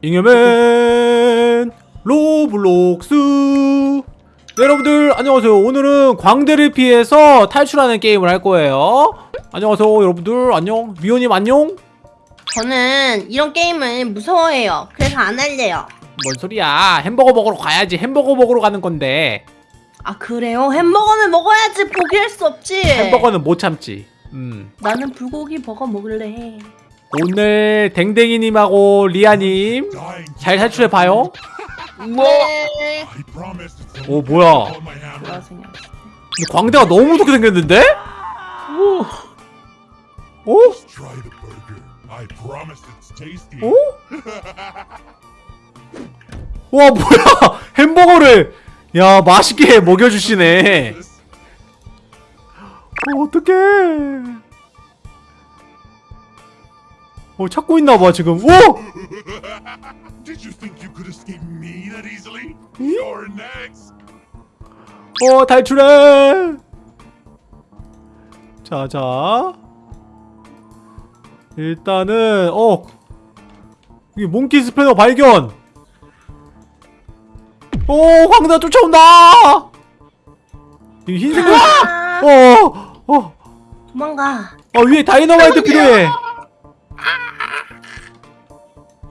잉여맨 로블록스. 네, 여러분들 안녕하세요. 오늘은 광대를 피해서 탈출하는 게임을 할 거예요. 안녕하세요 여러분들. 안녕. 미호님 안녕. 저는 이런 게임을 무서워해요. 그래서 안 할래요. 뭔 소리야. 햄버거 먹으러 가야지. 햄버거 먹으러 가는 건데. 아 그래요? 햄버거는 먹어야지. 포기할 수 없지. 햄버거는 못 참지. 음. 나는 불고기 버거 먹을래. 오늘 댕댕이님하고 리아님 잘 탈출해봐요 뭐? 네. 오 뭐야. 근데 광대가 너무 무섭게 생겼는데? 오? 오? 오? 와 뭐야 햄버거를 야 맛있게 먹여주시네 어, 어떡해 어 찾고 있나봐 지금. 오! Did you think you could escape me that easily? You're next. 어 탈출해! 자자. 일단은 어. 여기 몽키 스패너 발견! 오 황사 쫓아온다! 이 흰색 아, 어어! 어, 도망가. 어, 위에 다이너마이트 필요해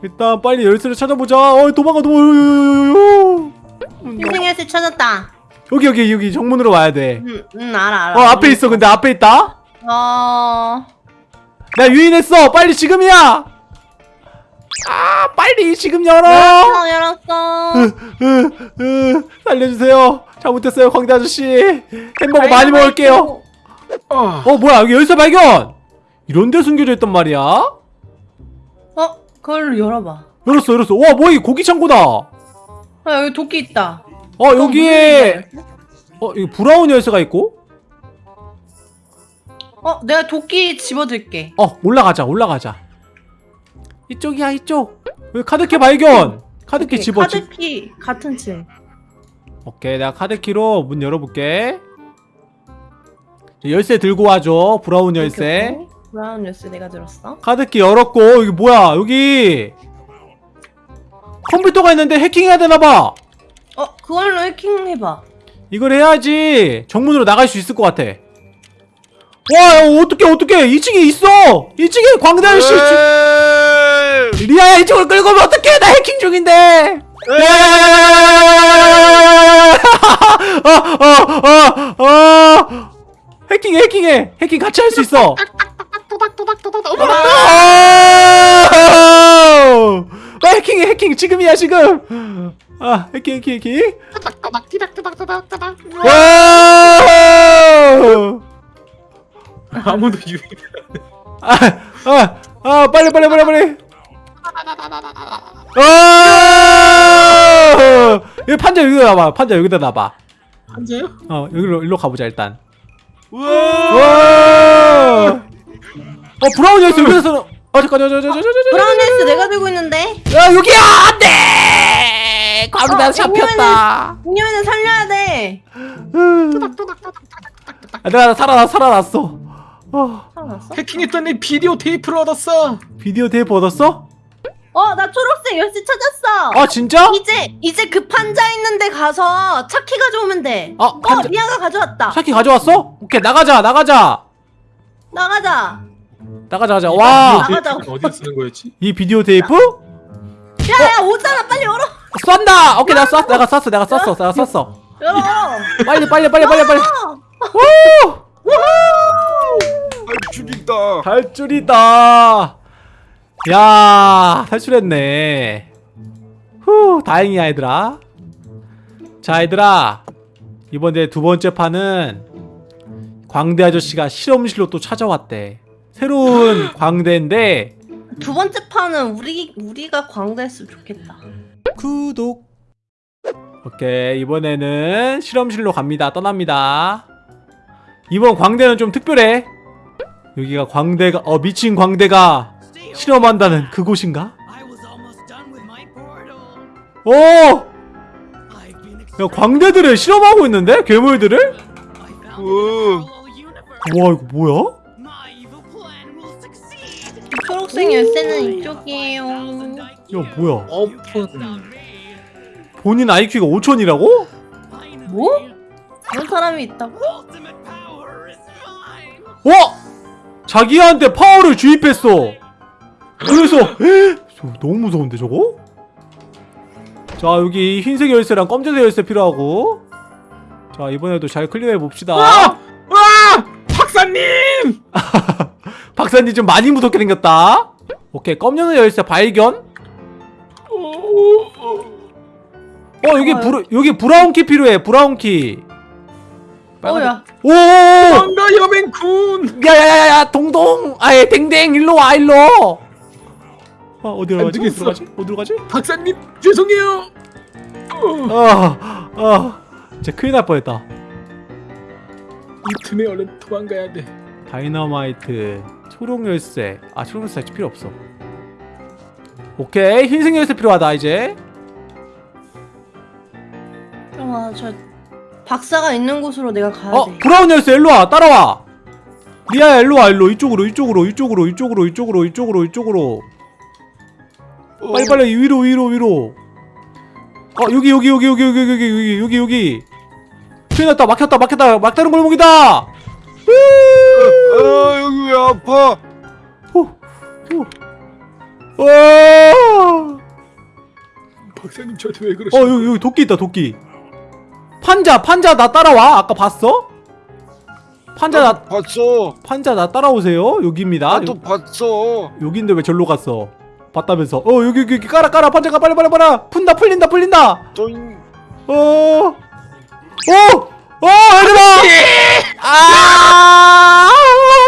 일단 빨리 열쇠를 찾아보자. 어 도망가 도망가 인생에서 찾았다. 여기 여기 여기 정문으로 와야 돼. 응, 응 알아 알아. 어 앞에 있어 근데 앞에 있다? 어. 나 유인했어. 빨리 지금이야. 아 빨리 지금 열어. 열었어 열었어. 으, 으, 살려주세요. 잘못했어요 광대 아저씨. 햄버거 많이 먹을게요. 어. 어 뭐야 여기 열쇠 발견! 이런 데 숨겨져 있단 말이야? 어 그걸로 열어봐. 열었어 열었어 와 뭐야 이 고기 창고다 어아 여기 도끼 있다. 여기에 어 여기 브라운 열쇠가 있고 어 내가 도끼 집어들게. 어 올라가자 올라가자 이쪽이야 이쪽 여기 카드키 발견 카드키 오케이, 집어 집 카드키 같은 층. 오케이 내가 카드키로 문 열어볼게 열쇠 들고 와줘 브라운 열쇠. 브라운 열쇠 내가 들었어. 카드키 열었고 여기 뭐야 여기 컴퓨터가 있는데 해킹해야 되나봐 어 그걸로 해킹 해봐. 이걸 해야지 정문으로 나갈 수 있을 것 같아 와 야, 어떡해 어떡해 2층에 있어 2층에 광대 아저씨 주- 리아야 이쪽을 끌고 오면 어떡해 나 해킹 중인데 어어어어 어, 해킹 해킹해 해킹 같이 할 수 있어 아 해킹해 해킹 지금이야 지금 아 해킹 해킹 해킹 와 아무도 유입 아, 아, 아, 빨리, 빨리, 빨리, 빨리. 아! 여기 판자 여기다 놔봐. 판자 여기다 놔봐. 한자요? 어, 여기로, 일로 가보자, 일단. 와! 어, 브라운 열쇠 써. 어, 잠깐, 저, 저, 저, 저, 저, 저, 저. 브라운 열쇠 내가 들고 있는데. 야, 여기야! 안 돼! 광대 어, 잡혔다. 공룡이는 살려야 돼. 아, 내가 살아났, 살아났어. 어, 살아났어? 해킹했더니 비디오 테이프를 얻었어 비디오 테이프 얻었어? 어, 나 초록색 열쇠 찾았어. 아, 진짜? 이제 이제 그 판자 있는데 가서 차키 가져오면 돼. 아, 어, 판자- 리아가 가져왔다. 차키 가져왔어? 오케이, 나가자, 나가자. 나가자. 나가자, 가자. 와! 아, 나가자. 어디서 쓰는 거였지? 이 비디오 테이프? 야, 야, 오잖아. 빨리 열어. 쏜다! 오케이, 내가 쐈, 내가 쐈어, 내가 쐈어, 내가 쐈어. 열어. 빨리, 빨리, 빨리, 빨리, 빨리. 어. 오! 죽인다 탈출이다. 야, 탈출했네. 후, 다행이야, 얘들아. 자, 얘들아. 이번에 두 번째 판은 광대 아저씨가 실험실로 또 찾아왔대. 새로운 광대인데 두 번째 판은 우리 우리가 광대했으면 좋겠다. 구독. 오케이, 이번에는 실험실로 갑니다. 떠납니다. 이번 광대는 좀 특별해. 여기가 광대가 어 미친 광대가 실험한다는 그곳인가? 오! 야 광대들을 실험하고 있는데? 괴물들을? Universe. 와 이거 뭐야? 초록색 열쇠는 이쪽이에요. 야 뭐야 오픈. 본인 IQ가 5천이라고? Finally, 뭐? 그런 사람이 있다고? 어? 자기한테 파워를 주입했어 그래서 저 너무 무서운데 저거? 자 여기 흰색 열쇠랑 검정색 열쇠 필요하고 자 이번에도 잘 클리어해 봅시다 박사님 좀 많이 무섭게 생겼다. 오케이 검정색 열쇠 발견. 어 여기 좋아요. 브라, 여기 brown key 필요해 brown key. 어야? 오 반가 여맹군! 야야야야 동동. 아예 댕댕 일로 와 일로. 아 어디로 안 가지. 어디로 가지? 어디로 가지? 박사님 죄송해요. 어, 아아. 진짜 큰일 날 뻔했다. 이 틈에 얼른 도망가야 돼. 다이너마이트 초록 열쇠. 아 초록 열쇠 아직 필요 없어. 오케이 흰색 열쇠 필요하다 이제. 잠깐만 저 박사가 있는 곳으로 내가 가야 어 돼. 브라운 열쇠 일로 와 따라와. 리아야 일로 와 일로. 이쪽으로 이쪽으로 이쪽으로 이쪽으로 이쪽으로 이쪽으로 이쪽으로. 빨리 빨리 위로 위로 위로. 어 여기 여기 여기 여기 여기 여기 여기 여기 여기. 큰일 났다 막혔다 막혔다. 막다른 골목이다 아 여기 왜 아파? 와 박사님 저한테 왜어 그러시죠? 여기 여기 도끼 있다 도끼. 판자 판자 나 따라와. 아까 봤어? 판자 나 봤어. 판자 나 따라오세요. 여기입니다. 나도 봤어. 여기인데 왜 절로 갔어? 봤다면서. 어 여기 여기, 여기. 깔아 깔아. 판자가 빨리 빨리 빨리. 푼다 풀린다 풀린다. 또 어, 어, 어, 얘들아! 아,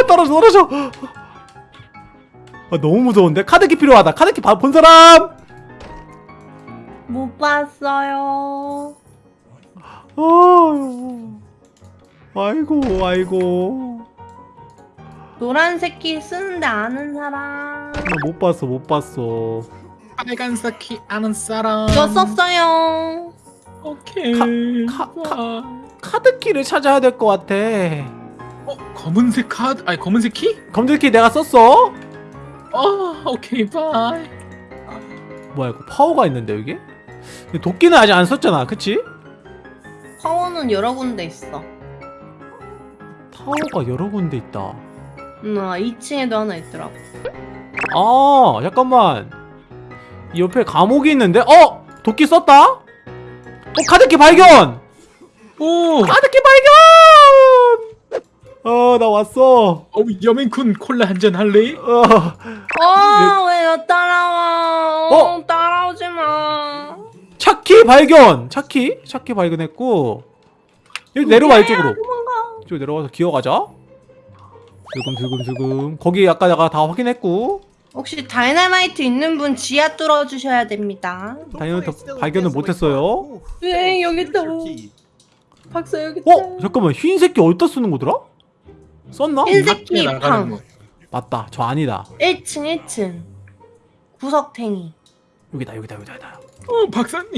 떨어져, 떨어져. 아, 너무 무서운데? 카드키 필요하다. 카드키 봐- 본 사람? 못 봤어요 어, 아이고, 아이고. 노란색 키 쓰는데 아는 사람 나 못 봤어, 못 봤어. 빨간색 키 아는 사람. 저 썼어요 오케이. 카- 카- 와. 카드키를 찾아야 될 것 같아. 어 검은색 카드 아니 검은색 키? 검들키 내가 썼어? 어 오케이 bye. 뭐야, 이거 파워가 있는데, 여기? 근데 도끼는 아직 안 썼잖아, 그치? 파워는 여러 군데 있어 파워가 여러 군데 있다. 음, 아, 2층에도 하나 있더라고 아 잠깐만 이 옆에 감옥이 있는데 어 도끼 썼다 어 카드키 발견 오. 카드키 발견 어 나 왔어. 어 여맹군 콜라 한 잔 할래? 어. 어 왜 나 따라와? 어, 어? 따라오지 마. 차키 발견! 차키? 차키 발견했고. 여기 내려와 이쪽으로. 이쪽 내려와서 기어가자. 슬금슬금슬금. 거기 아까 내가 다 확인했고. 혹시 다이너마이트 있는 분 지하 뚫어 주셔야 됩니다. 다이너마이트 발견을 못했어요. 네 여기 있다. 박사 여기 있다. 어 잠깐만. 흰색기 어디다 쓰는 거더라 썼나? 흰색 밖에 나가는 거. 맞다. 저 아니다. 1층 1층. 구석탱이. 여기다 여기다 여기다 여기다. 어 박사님.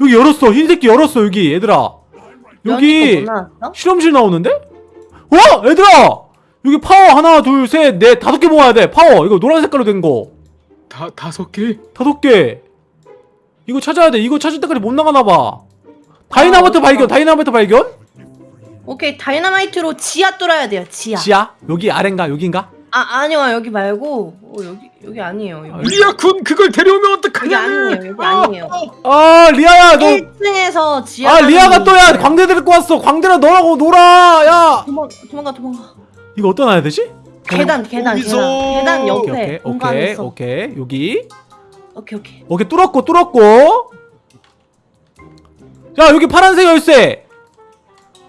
여기 열었어. 흰색 키 열었어 여기. 얘들아. 여기 연이 거뭐 나왔어? 실험실 나오는데? 어 얘들아! 여기 파워 하나 둘셋넷 다섯 개 모아야 돼. 파워. 이거 노란 색깔로 된거. 다 다섯 개. 다섯 개. 이거 찾아야 돼. 이거 찾을 때까지 못 나가나봐. 다이나마이트 아, 발견 다이나마이트 발견 오케이 다이너마이트로 지하 뚫어야 돼요 지하. 지하? 여기 아래인가? 여긴가? 아 아니요 여기 말고 어, 여기 여기 아니에요 여기, 리아 군 그걸 데려오면 여기 어떡하냐? 아니에요 여기 아니에요. 아 리아야 너. 1층에서 지하 아 리아가 또야. 광대 데리고 왔어. 광대랑 너라고 놀아 야. 도망 도망가 도망가. 이거 어디다 놔야 되지? 계단 계단. 계단. 계단 오케이 옆에 오케이 오케이 있어. 오케이. 여기. 오케이 오케이. 오케이 뚫었고 뚫었고. 자 여기 파란색 열쇠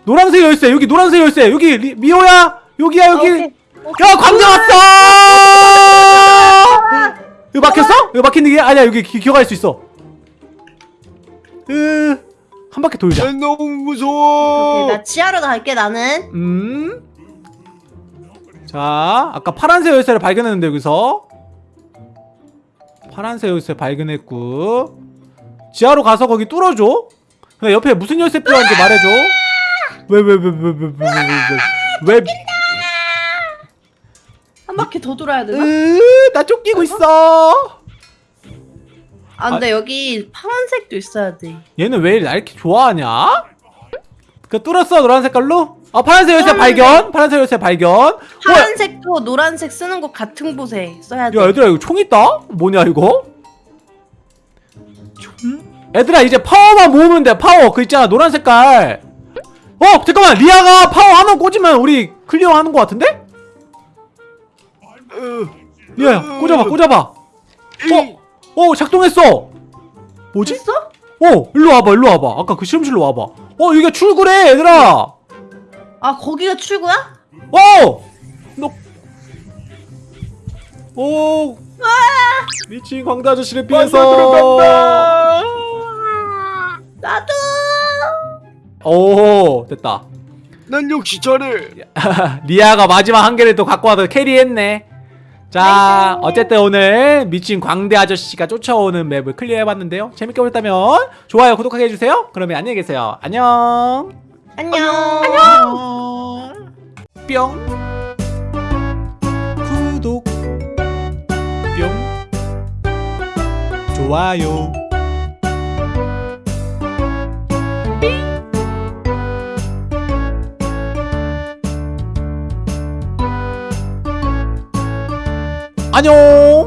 노란색 열쇠 여기 노란색 열쇠 여기 리, 미호야 여기야 아, 여기 오케이. 야 광대 왔어 이거 막혔어? 이거 막힌 게 아니야 여기 기, 기어갈 수 있어 으 한 바퀴 돌자 난 너무 무서워. 오케이 나 지하로 갈게 나는 음. 자, 아까 파란색 열쇠를 발견했는데 여기서 파란색 열쇠 발견했고 지하로 가서 거기 뚫어줘. 근데 옆에 무슨 열쇠 필요한지 말해줘. 왜왜왜왜왜왜왜 왜? 한 바퀴 더 돌아야 되나? 으, 나 쫓기고 있어. 아 근데 여기 파란색도 있어야 돼. 얘는 왜날 이렇게 좋아하냐? 그 뚫었어 노란 색깔로? 아 파란색 열쇠 파란색. 발견 파란색 열쇠 발견 어, 파란색도 노란색 쓰는 거 같은 곳에 써야 돼. 야 얘들아 이거 총 있다? 뭐냐 이거? 얘들아 이제 파워만 모으면 돼 파워 그 있잖아 노란 색깔 어 잠깐만 리아가 파워 하나 꽂으면 우리 clear 하는 거 같은데? 리아야 꽂아봐 꽂아봐 어? 어 작동했어 뭐지? 됐어? 어 일로 와봐 일로 와봐 아까 그 실험실로 와봐 어 이게 출구래 얘들아 아 거기가 출구야? 어! 너 오! 미친 광대 아저씨를 피해서 나도. 오 됐다. 난 역시 잘해. 리아가 마지막 한 개를 또 갖고 와서 캐리했네. 자 어쨌든 오늘 미친 광대 아저씨가 쫓아오는 맵을 클리어해봤는데요. 재밌게 보셨다면 좋아요 구독하게 해주세요. 그러면 안녕히 계세요. 안녕. 안녕. 뿅. 구독. 뿅. 좋아요 안녕